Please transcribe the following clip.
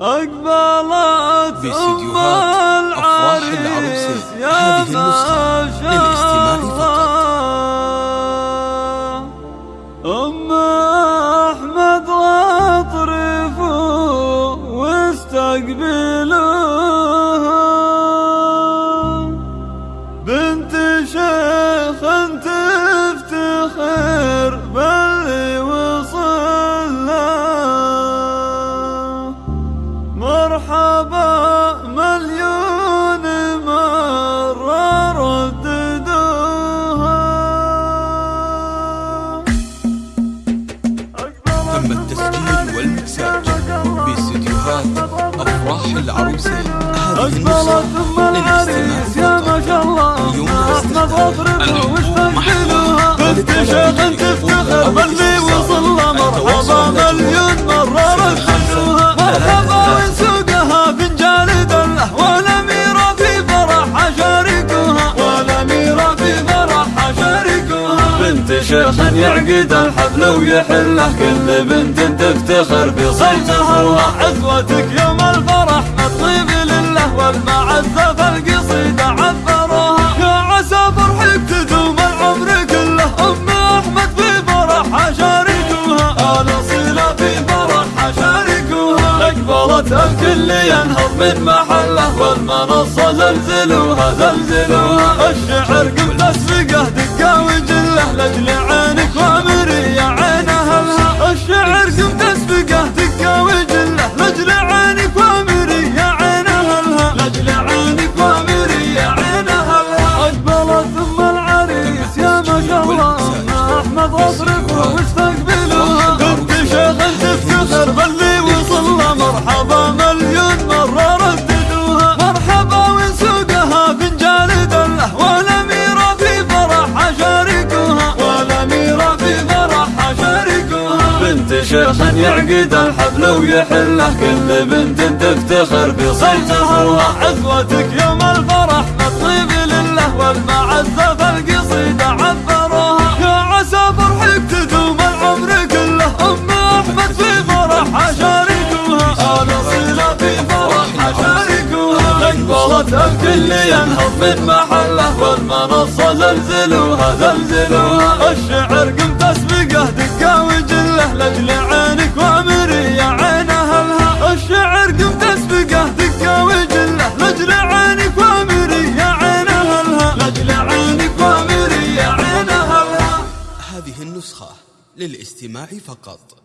أقبلت باستديوهات أفراح العروسين هذه النسخة للاستماع فقط. أم أحمد واطرفوا واستقبلوها هذه أقبلت النسخة أم العريس يا ما شاء الله الحب واستقبلوها محفوظ. بنت شيخ تفتخر باللي وصل له مرحبا مليون مرة رددوها مرحبا وسوقها فنجان دله والأميرة في فرحها شاركوها والأميرة في فرحها شاركوها بنت شيخ يعقد الحفل ويحله. كل بنت تفتخر بصوتها وعزوتك يوم الفرح. لله والمعزة فالقصيدة عبروها يا عسى فرحك تدوم العمر كله. أم أحمد في فرحها شاركوها آل صلة في فرحها شاركوها أقبلت الكل ينهض من محله. والمنصة زلزلوها زلزلوها. الشعر أحمد واصرفه واستقبلوها بنت شيخ تفتخر باللي وصل له مرحبا مليون مرة رددوها. مرحبا وسوقها فنجان دله والأميرة في فرحها شاركوها والأميرة في فرحها شاركوها بنت شيخ يعقد الحفل ويحله. كل بنت تفتخر بصوتها وعزوتك يوم الفرح مطيب لله والمعزة أقبلت الكل ينهض من محله والمنصة زلزلوها زلزلوها. الشعر قم تسبقه دقة وجله لأجل عينك وامري يا عين أهلها. الشعر قم تسبقه دقة وجله لأجل عينك وامري يا عين أهلها. لأجل عينك وامري يا عين أهلها. هذه النسخة للاستماع فقط.